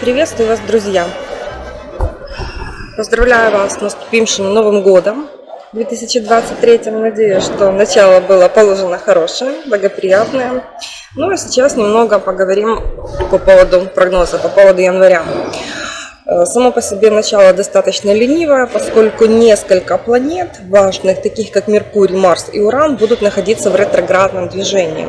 Приветствую вас, друзья! Поздравляю вас с наступившим Новым Годом 2023. Надеюсь, что начало было положено хорошее, благоприятное. Ну а сейчас немного поговорим по поводу прогноза, по поводу января. Э, само по себе начало достаточно ленивое, поскольку несколько планет важных, таких как Меркурий, Марс и Уран, будут находиться в ретроградном движении,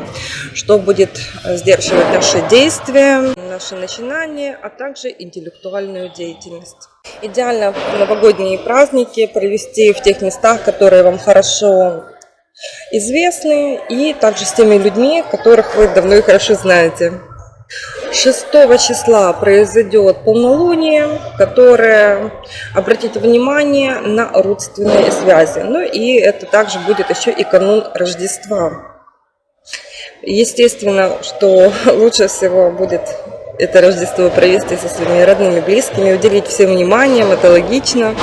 что будет э, сдерживать наши действия, наши начинания, а также интеллектуальную деятельность. Идеально новогодние праздники провести в тех местах, которые вам хорошо известны, и также с теми людьми, которых вы давно и хорошо знаете. 6 числа произойдет полнолуние, которое обратит внимание на родственные связи. Ну и это также будет еще и канун Рождества. Естественно, что лучше всего будет это Рождество провести со своими родными, близкими, уделить всем вниманием, это логично.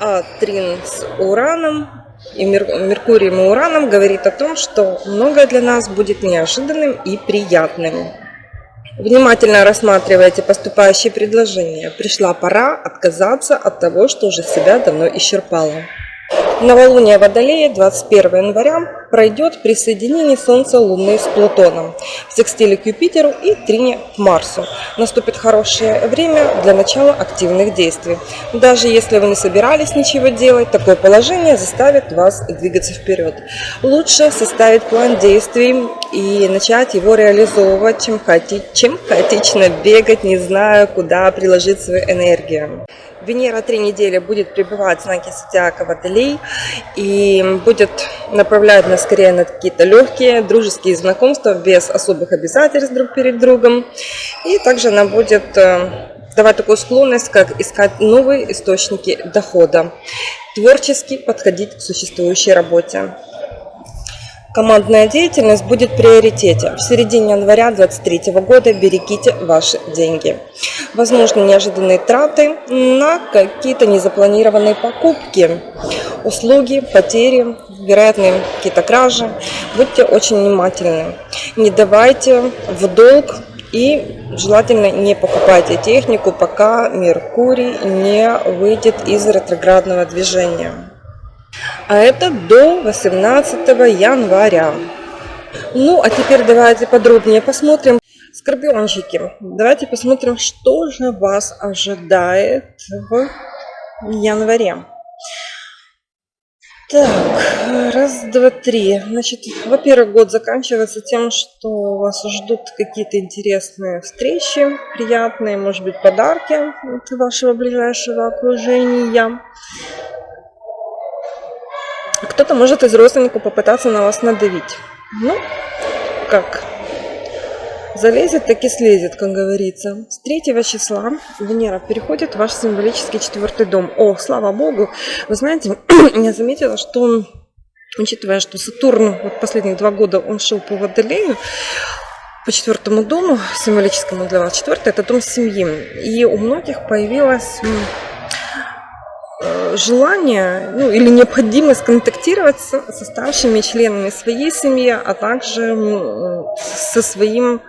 А Трин с Ураном и Меркурием и Ураном говорит о том, что многое для нас будет неожиданным и приятным. Внимательно рассматривайте поступающие предложения. Пришла пора отказаться от того, что уже себя давно исчерпало. Новолуние Водолея 21 января пройдет при соединении Солнца Луны с Плутоном, в секстиле к Юпитеру и трине к Марсу. Наступит хорошее время для начала активных действий. Даже если вы не собирались ничего делать, такое положение заставит вас двигаться вперед. Лучше составить план действий и начать его реализовывать, чем, хаоти... чем хаотично бегать, не зная, куда приложить свою энергию. Венера три недели будет пребывать в знаке зодиака Водолей и будет направлять нас скорее на какие-то легкие дружеские знакомства без особых обязательств друг перед другом. И также она будет э, давать такую склонность, как искать новые источники дохода, творчески подходить к существующей работе. Командная деятельность будет в приоритете. В середине января 2023 года берегите ваши деньги. Возможно, неожиданные траты на какие-то незапланированные покупки, услуги, потери, вероятные какие-то кражи. Будьте очень внимательны. Не давайте в долг и желательно не покупайте технику, пока Меркурий не выйдет из ретроградного движения. А это до 18 января. Ну, а теперь давайте подробнее посмотрим. Скорпиончики, давайте посмотрим, что же вас ожидает в январе. Так, раз, два, три. Значит, во-первых, год заканчивается тем, что вас ждут какие-то интересные встречи, приятные, может быть, подарки от вашего ближайшего окружения. Кто-то может из родственников попытаться на вас надавить. Ну, как? Залезет, так и слезет, как говорится. С 3 числа Венера переходит в ваш символический четвертый дом. О, слава богу! Вы знаете, я заметила, что учитывая, что Сатурн вот последние два года он шел по Водолею, по четвертому дому, символическому для вас, четвертый, это дом семьи. И у многих появилась желание ну, или необходимость контактировать с, со старшими членами своей семьи, а также со своим э,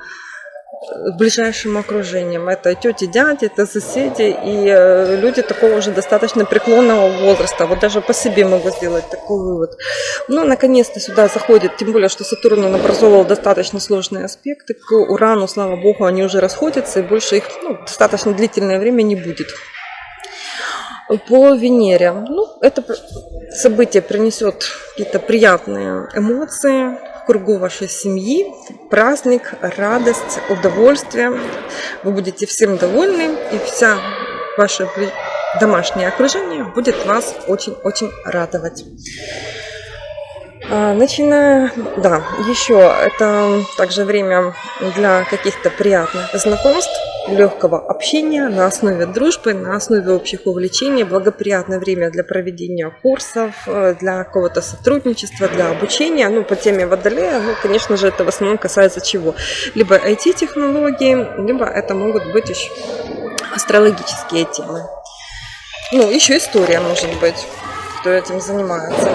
ближайшим окружением. Это тети, дяди, это соседи и э, люди такого уже достаточно преклонного возраста. Вот даже по себе могу сделать такой вывод. Ну, наконец-то сюда заходит, тем более, что Сатурн он образовал достаточно сложные аспекты. К Урану, слава богу, они уже расходятся, и больше их ну, достаточно длительное время не будет по Венере. Ну, это событие принесет какие-то приятные эмоции в кругу вашей семьи, праздник, радость, удовольствие. Вы будете всем довольны, и вся ваше домашнее окружение будет вас очень-очень радовать. А, начиная, да, еще это также время для каких-то приятных знакомств, легкого общения на основе дружбы, на основе общих увлечений, благоприятное время для проведения курсов, э, для какого-то сотрудничества, для обучения. Ну, по теме Водолея, ну, конечно же, это в основном касается чего? Либо IT-технологии, либо это могут быть еще астрологические темы. Ну, еще история, может быть, кто этим занимается.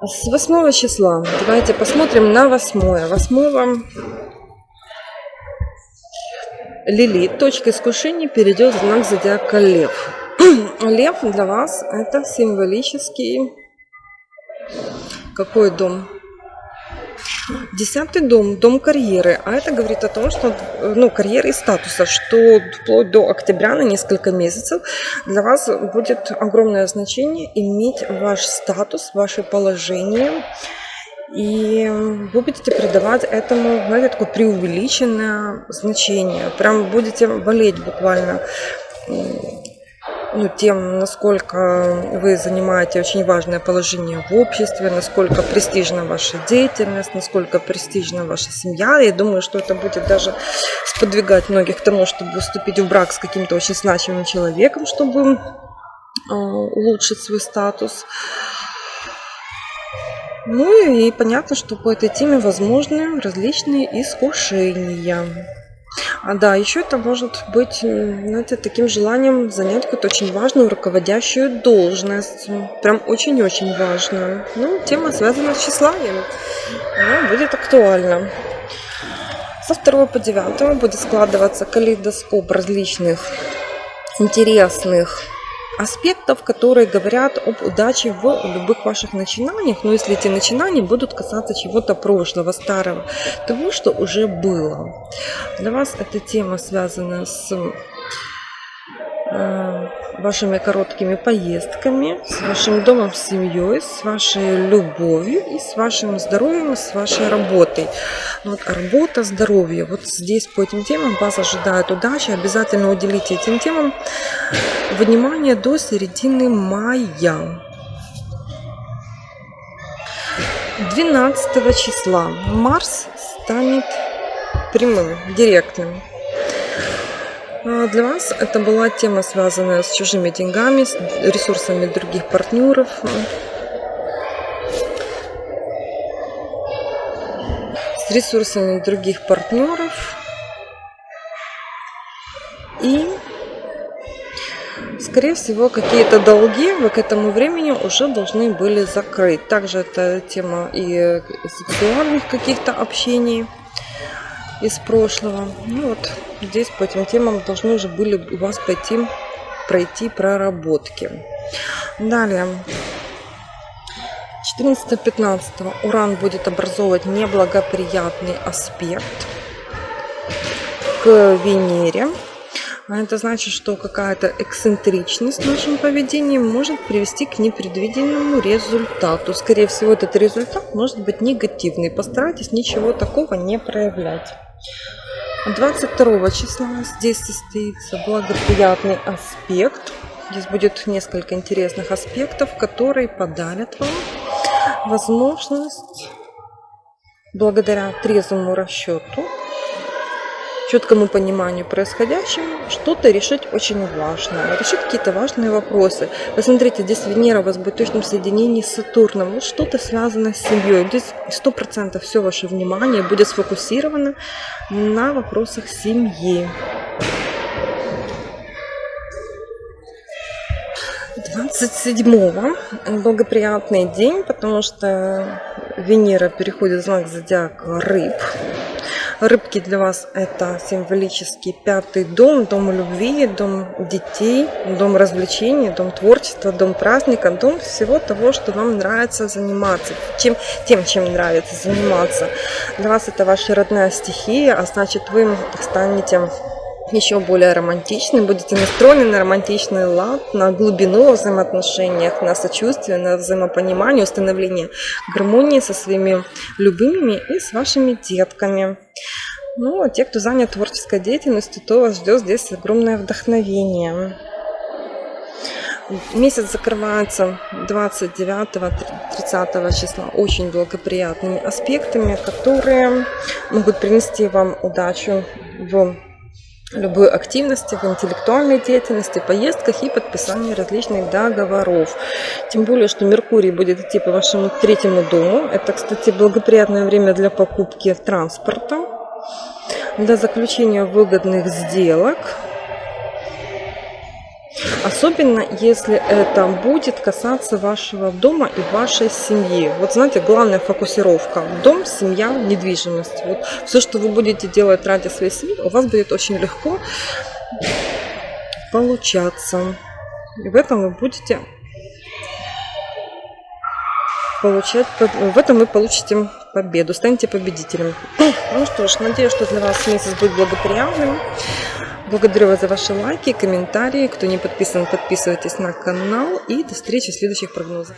С 8 числа. Давайте посмотрим на 8. 8 Лилит, точка искушения, перейдет в знак зодиака Лев. Лев для вас это символический какой дом? Десятый дом, дом карьеры. А это говорит о том, что ну, карьеры и статуса, что вплоть до октября на несколько месяцев для вас будет огромное значение иметь ваш статус, ваше положение. И вы будете придавать этому, знаете, такое преувеличенное значение. Прям будете болеть буквально ну, тем, насколько вы занимаете очень важное положение в обществе, насколько престижна ваша деятельность, насколько престижна ваша семья. Я думаю, что это будет даже сподвигать многих к тому, чтобы вступить в брак с каким-то очень значимым человеком, чтобы э, улучшить свой статус. Ну и понятно, что по этой теме возможны различные искушения. А да, еще это может быть, знаете, таким желанием занять какую-то очень важную руководящую должность. Прям очень-очень важную. Ну, тема связана с тщеславием. Она будет актуальна. Со 2 по 9 будет складываться калейдоскоп различных интересных аспектов, которые говорят об удаче в любых ваших начинаниях. Но если эти начинания будут касаться чего-то прошлого, старого, того, что уже было. Для вас эта тема связана с вашими короткими поездками, с вашим домом, с семьей, с вашей любовью и с вашим здоровьем, с вашей работой. Вот работа, здоровье. Вот здесь по этим темам вас ожидает удача. Обязательно уделите этим темам внимание до середины мая. 12 числа Марс станет прямым, директным. А, для вас это была тема, связанная с чужими деньгами, с ресурсами других партнеров. С ресурсами других партнеров. И, скорее всего, какие-то долги вы к этому времени уже должны были закрыть. Также это тема и сексуальных каких-то общений из прошлого. Ну вот здесь по этим темам должны уже были у вас пойти пройти проработки. Далее. 14-15 Уран будет образовывать неблагоприятный аспект к Венере. А это значит, что какая-то эксцентричность в нашем поведении может привести к непредвиденному результату. Скорее всего, этот результат может быть негативный. Постарайтесь ничего такого не проявлять. 22 числа здесь состоится благоприятный аспект. Здесь будет несколько интересных аспектов, которые подарят вам возможность благодаря трезвому расчету четкому пониманию происходящего что-то решить очень важно, решить какие-то важные вопросы. Посмотрите, здесь Венера у вас будет в точном соединении с Сатурном, вот что-то связано с семьей. Здесь сто процентов все ваше внимание будет сфокусировано на вопросах семьи. 27-го благоприятный день, потому что Венера переходит в знак зодиака рыб. Рыбки для вас это символический пятый дом, дом любви, дом детей, дом развлечений, дом творчества, дом праздника, дом всего того, что вам нравится заниматься, чем, тем, чем нравится заниматься. Для вас это ваша родная стихия, а значит вы станете еще более романтичным, будете настроены на романтичный лад, на глубину в взаимоотношениях, на сочувствие, на взаимопонимание, установление гармонии со своими любимыми и с вашими детками. Ну, а те, кто занят творческой деятельностью, то вас ждет здесь огромное вдохновение. Месяц закрывается 29-30 числа очень благоприятными аспектами, которые могут принести вам удачу в любой активности, в интеллектуальной деятельности, поездках и подписании различных договоров. Тем более, что Меркурий будет идти по вашему третьему дому. Это, кстати, благоприятное время для покупки транспорта для заключения выгодных сделок. Особенно, если это будет касаться вашего дома и вашей семьи. Вот знаете, главная фокусировка. Дом, семья, недвижимость. Вот все, что вы будете делать ради своей семьи, у вас будет очень легко получаться. И в этом вы будете получать, в этом вы получите победу, станете победителем. Ну что ж, надеюсь, что для вас месяц будет благоприятным. Благодарю вас за ваши лайки, комментарии. Кто не подписан, подписывайтесь на канал. И до встречи в следующих прогнозах.